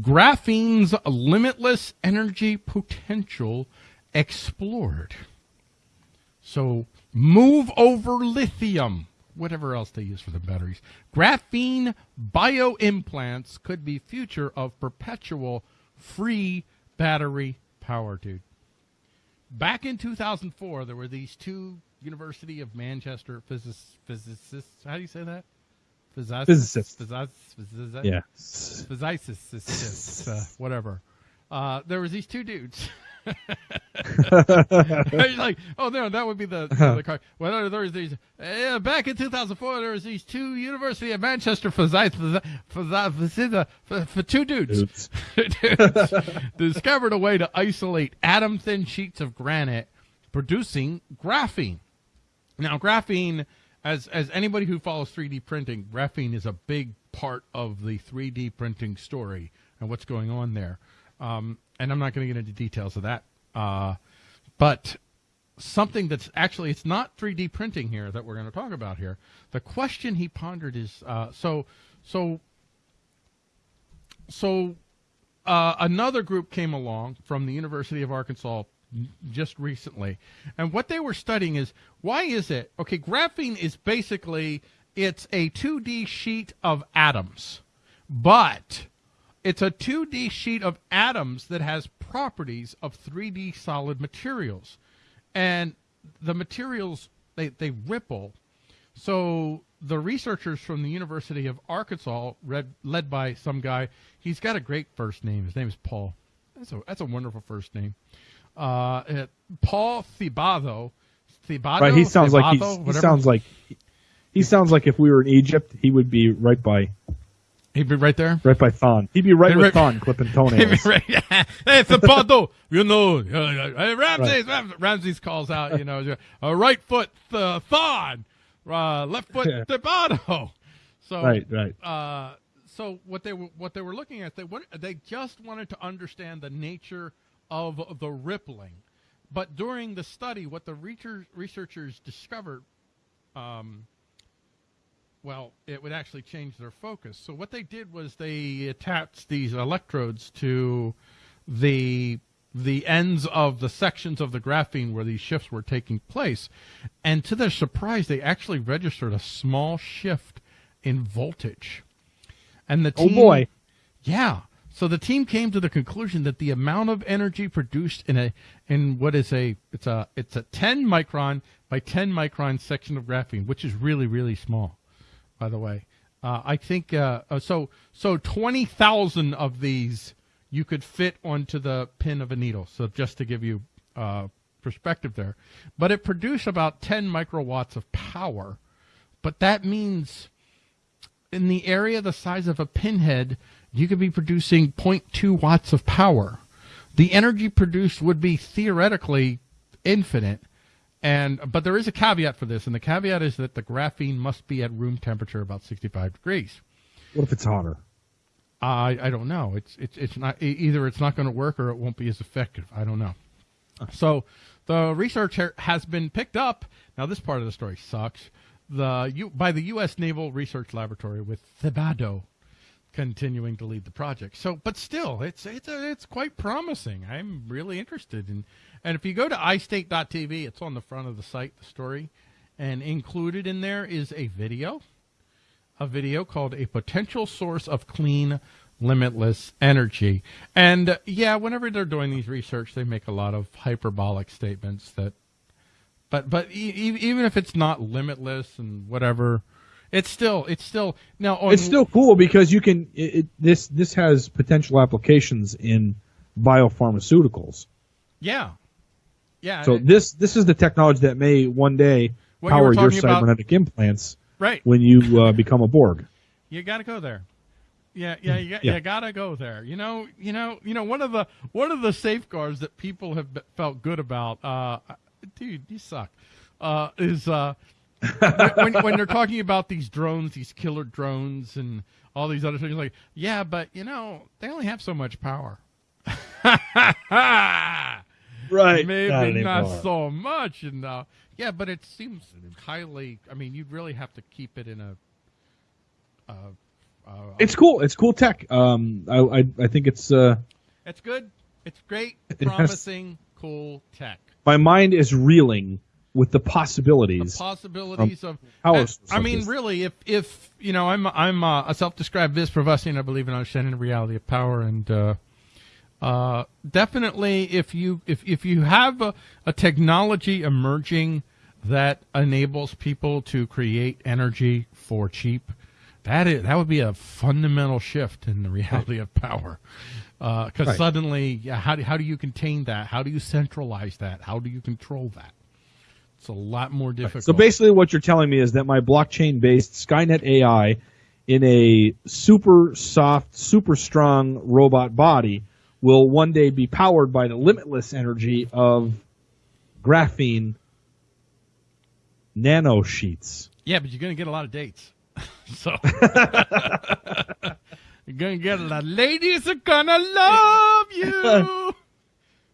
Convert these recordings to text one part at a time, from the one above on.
graphene's limitless energy potential explored. So move over lithium, whatever else they use for the batteries. Graphene bioimplants could be future of perpetual free battery power, dude. Back in 2004, there were these two University of Manchester physicists. How do you say that? Physicists. Physicists. Physicists. Yeah. Physicists. Uh, whatever. Uh, there was these two dudes. like, oh no, that would be the the car. Well, there was these uh, back in 2004. There was these two University of Manchester physicists for, for two dudes, dudes discovered a way to isolate atom thin sheets of granite, producing graphene. Now, graphene, as as anybody who follows 3D printing, graphene is a big part of the 3D printing story and what's going on there. Um, and I'm not going to get into details of that. Uh, but something that's actually it's not 3D printing here that we're going to talk about here. The question he pondered is uh, so so so uh, another group came along from the University of Arkansas just recently, and what they were studying is why is it okay? Graphene is basically it's a 2D sheet of atoms, but it's a 2D sheet of atoms that has properties of 3D solid materials. And the materials, they, they ripple. So the researchers from the University of Arkansas, read, led by some guy, he's got a great first name. His name is Paul. That's a, that's a wonderful first name. Uh, it, Paul Thibado. Thibodeau? Right, he sounds Thibodeau, like he sounds like he sounds like if we were in Egypt, he would be right by He'd be right there? Right by Thon. He'd be right He'd with right, Thon clipping toenails. Right, yeah. Hey, Zapato, you know, uh, Ramses, right. Ramses calls out, you know, a right foot uh, Thon, uh, left foot Thibado. So, right, right. Uh, so what they were, what they were looking at, they they just wanted to understand the nature of the rippling. But during the study, what the researchers discovered um, well, it would actually change their focus. So what they did was they attached these electrodes to the the ends of the sections of the graphene where these shifts were taking place. And to their surprise, they actually registered a small shift in voltage. And the oh, team, Oh boy. Yeah. So the team came to the conclusion that the amount of energy produced in a in what is a it's a it's a 10 micron by 10 micron section of graphene, which is really really small by the way. Uh, I think uh, uh so. So twenty thousand of these you could fit onto the pin of a needle. So just to give you uh, perspective there, but it produced about ten microwatts of power. But that means in the area the size of a pinhead, you could be producing 0.2 watts of power. The energy produced would be theoretically infinite and but there is a caveat for this, and the caveat is that the graphene must be at room temperature, about 65 degrees. What if it's hotter? I I don't know. It's it's it's not either. It's not going to work or it won't be as effective. I don't know. So the research has been picked up. Now this part of the story sucks. The U, by the U.S. Naval Research Laboratory with Thibodeau continuing to lead the project. So, but still, it's it's a, it's quite promising. I'm really interested in and if you go to iState.tv, it's on the front of the site, the story. And included in there is a video, a video called A Potential Source of Clean Limitless Energy. And yeah, whenever they're doing these research, they make a lot of hyperbolic statements that, but, but e- even if it's not limitless and whatever, it's still, it's still, now, on, it's still cool because you can, it, it, this, this has potential applications in biopharmaceuticals. Yeah. Yeah. So this this is the technology that may one day power you your cybernetic about, implants. Right. When you uh, become a Borg. You got to go there. Yeah, yeah, you, yeah. you gotta go there. You know, you know, you know. One of the one of the safeguards that people have felt good about, uh, dude, you suck, uh, is uh, when, when they're talking about these drones, these killer drones, and all these other things. Like, yeah, but you know, they only have so much power. right. Maybe not, not so much. And uh, yeah, but it seems highly. I mean, you'd really have to keep it in a, a, Uh, It's cool. It's cool tech. Um, I I, I think it's uh, it's good. It's great. It has- Promising, cool tech. my mind is reeling with the The possibilities. possibilities of I- I mean, really, if if you know, I'm I'm uh, a self-described Viz Pravasian. I believe in understanding the reality of power, and uh, uh, definitely, if you if if you have a, a technology emerging that enables people to create energy for cheap, that is that would be a fundamental shift in the reality of power. Because Right. suddenly, yeah, how do, how do you contain that? How do you centralize that? How do you control that? It's a lot more difficult. So basically, what you're telling me is that my blockchain-based Skynet AI, in a super soft, super strong robot body, will one day be powered by the limitless energy of graphene nano nanosheets. Yeah, but you're going to get a lot of dates. so you're going to get a lot. Of ladies are going to love you.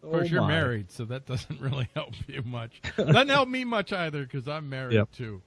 Of oh, course, Oh you're married, so that doesn't really help you much. Doesn't help me much either because I'm married Yep. too.